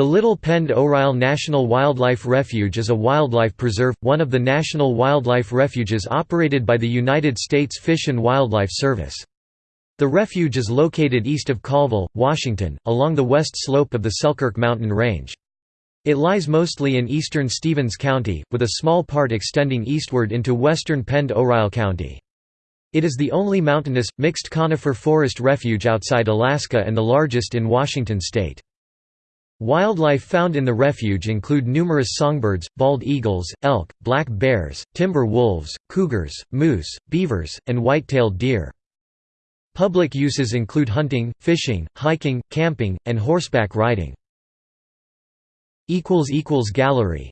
The Little Pend Oreille National Wildlife Refuge is a wildlife preserve, one of the national wildlife refuges operated by the United States Fish and Wildlife Service. The refuge is located east of Colville, Washington, along the west slope of the Selkirk mountain range. It lies mostly in eastern Stevens County, with a small part extending eastward into western Pend Oreille County. It is the only mountainous, mixed conifer forest refuge outside Alaska and the largest in Washington state. Wildlife found in the refuge include numerous songbirds, bald eagles, elk, black bears, timber wolves, cougars, moose, beavers, and white-tailed deer. Public uses include hunting, fishing, hiking, camping, and horseback riding. Gallery